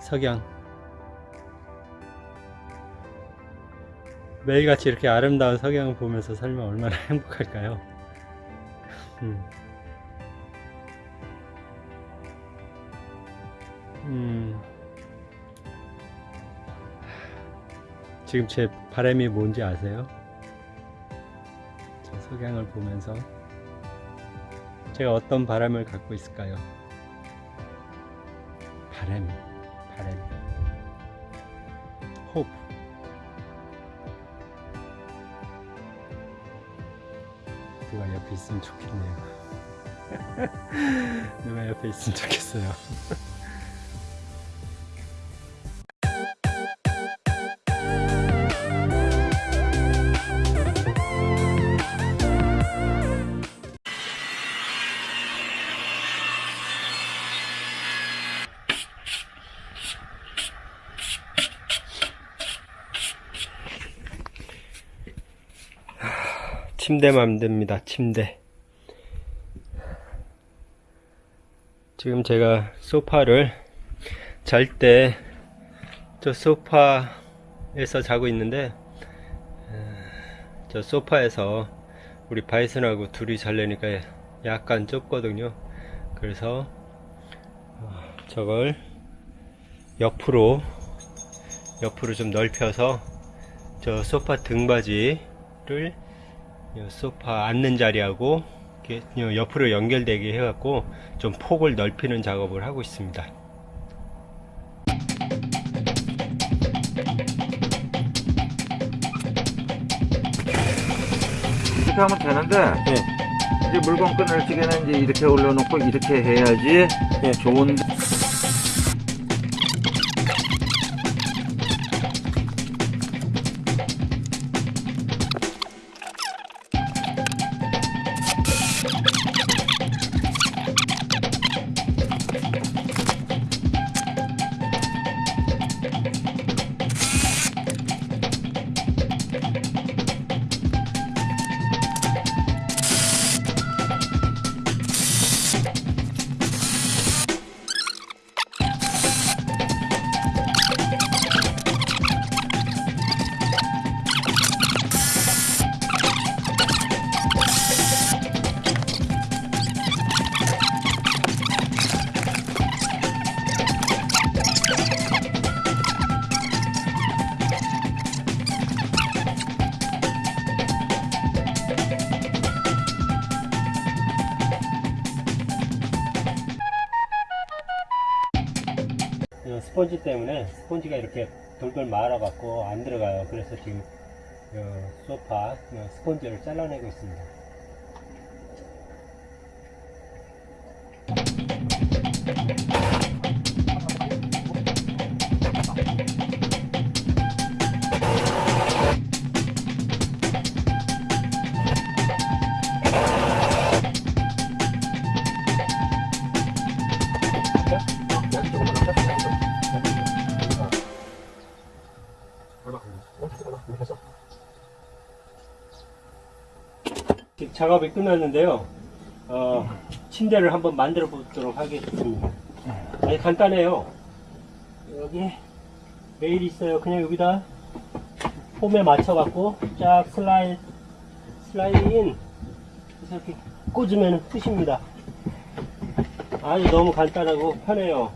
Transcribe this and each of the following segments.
석양 매일같이 이렇게 아름다운 석양을 보면서 살면 얼마나 행복할까요? 음. 음. 지금 제 바람이 뭔지 아세요? 저 석양을 보면서 제가 어떤 바람을 갖고 있을까요? 바람이. 호흡. 누가 옆에 있으면 좋겠네요. 누가 옆에 있으면 좋겠어요. 침대 만듭니다. 침대. 지금 제가 소파를 잘 때 저 소파에서 자고 있는데 에, 저 소파에서 우리 바이슨하고 둘이 자려니까 약간 좁거든요. 그래서 어, 저걸 옆으로 옆으로 좀 넓혀서 저 소파 등받이를 이 소파 앉는 자리하고 옆으로 연결되게 해갖고 좀 폭을 넓히는 작업을 하고 있습니다. 이렇게 하면 되는데 네. 이제 물건 끊을 적에는 이제 이렇게 올려놓고 이렇게 해야지 네. 좋은 이 스펀지 때문에 스펀지가 이렇게 돌돌 말아갖고 안 들어가요. 그래서 지금 요 소파 요 스펀지를 잘라내고 있습니다. 작업이 끝났는데요. 어, 침대를 한번 만들어 보도록 하겠습니다. 아주 간단해요. 여기 레일이 있어요. 그냥 여기다 폼에 맞춰갖고 쫙 슬라이, 슬라이드인 그래서 이렇게 꽂으면 끝입니다. 아주 너무 간단하고 편해요.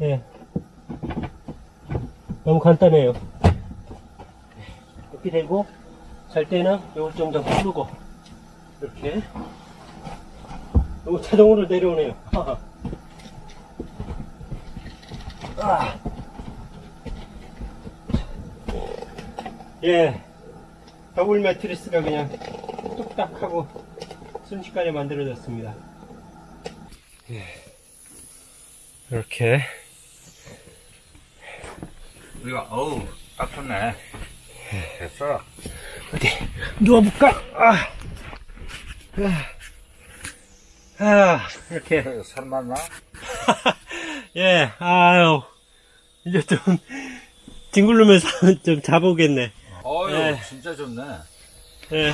예. 너무 간단해요. 이렇게 되고 잘 때는 좀더 풀고 이렇게 요거 자동으로 내려오네요. 아. 예, 더블 매트리스가 그냥 뚝딱 하고 순식간에 만들어졌습니다. 예. 이렇게 우리가 어우 딱 좋네 됐어 어디 누워볼까? 아, 아, 아 이렇게 살만 나? 예, 아유 이제 좀 뒹굴르면서 좀 자보겠네. 어유 네. 진짜 좋네 예,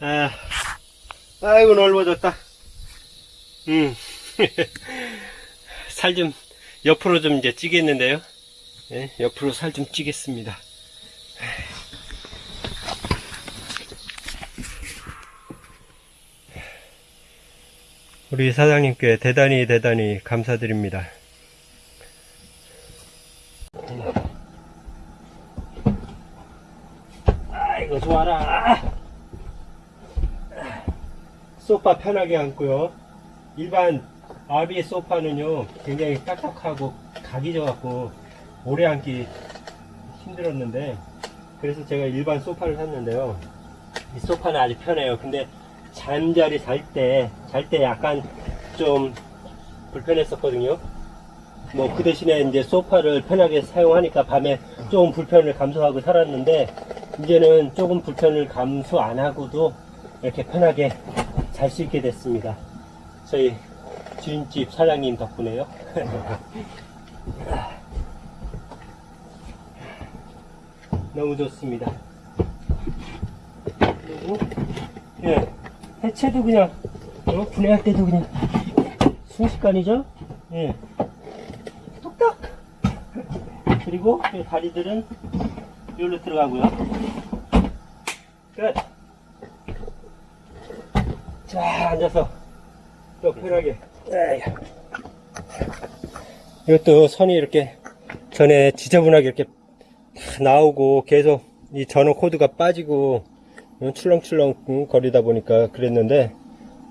아, 아이고 넓어졌다. 음, 살 좀 옆으로 좀 이제 찌겠는데요. 예, 옆으로 살 좀 찌겠습니다. 우리 사장님께 대단히 대단히 감사드립니다. 아이고 좋아라. 소파 편하게 앉고요. 일반 아비 소파는요 굉장히 딱딱하고 각이 져갖고 오래 앉기 힘들었는데 그래서 제가 일반 소파를 샀는데요. 이 소파는 아주 편해요. 근데 잠자리 잘 때 잘 때 약간 좀 불편했었거든요. 뭐 그 대신에 이제 소파를 편하게 사용하니까 밤에 조금 불편을 감수하고 살았는데 이제는 조금 불편을 감수 안 하고도 이렇게 편하게 잘 수 있게 됐습니다. 저희 주인집 사장님 덕분에요. 너무 좋습니다. 그리고 예, 해체도 그냥 어, 분해할 때도 그냥 순식간이죠. 예, 뚝딱. 그리고 이 다리들은 여기로 들어가고요. 끝. 자 앉아서 또 편하게. 이것도 선이 이렇게 전에 지저분하게 이렇게 다 나오고 계속 이 전원 코드가 빠지고 출렁출렁 거리다 보니까 그랬는데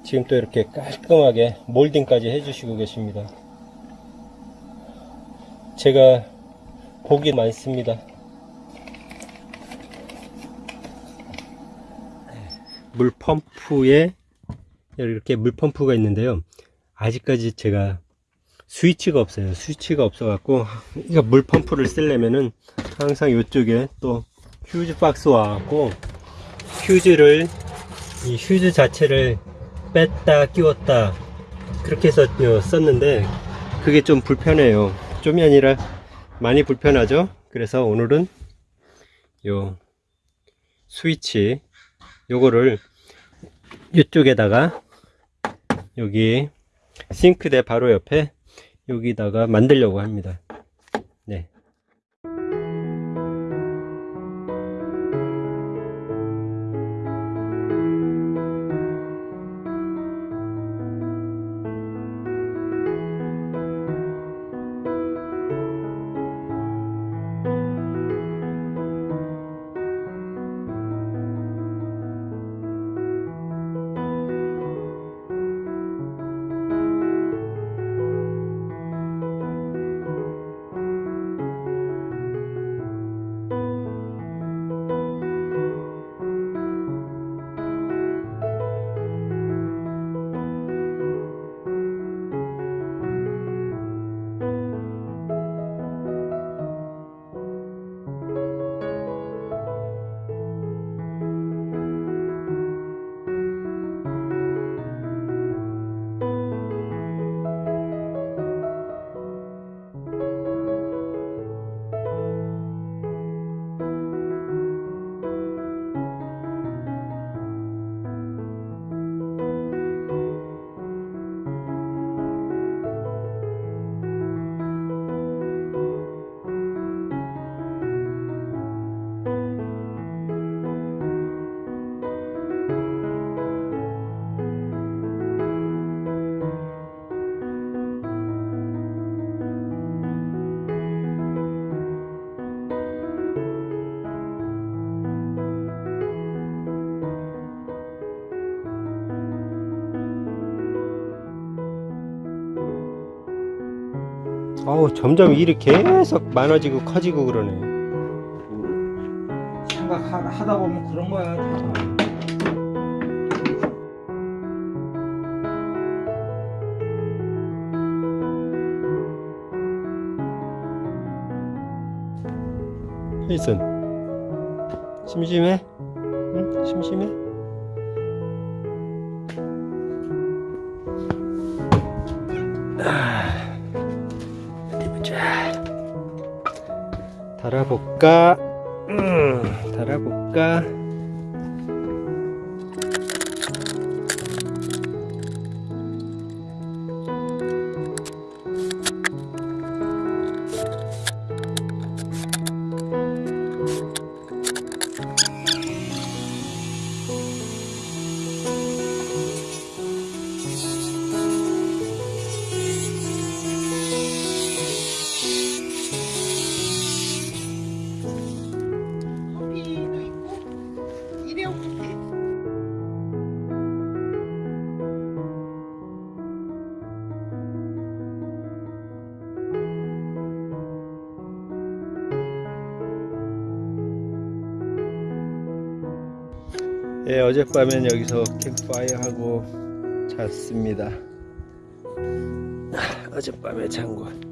지금 또 이렇게 깔끔하게 몰딩까지 해주시고 계십니다. 제가 복이 많습니다. 물 펌프에 이렇게 물 펌프가 있는데요. 아직까지 제가 스위치가 없어요. 스위치가 없어 갖고, 그러니까 물 펌프를 쓰려면은 항상 이쪽에 또 휴즈 박스 와 갖고, 휴즈를, 이 휴즈 자체를 뺐다 끼웠다, 그렇게 해서 어, 썼는데, 그게 좀 불편해요. 좀이 아니라 많이 불편하죠? 그래서 오늘은 요 스위치, 요거를 이쪽에다가 여기 싱크대 바로 옆에 여기다가 만들려고 합니다. 네. 어우 점점 일이 계속 많아지고 커지고 그러네 생각하다 보면 그런 거야. 다. 헤이슨 심심해? 응? 심심해? 달아볼까? 음, 달아볼까? 예, 어젯밤엔 여기서 캠프파이어 하고 잤습니다. 아, 어젯밤에 잔 곳.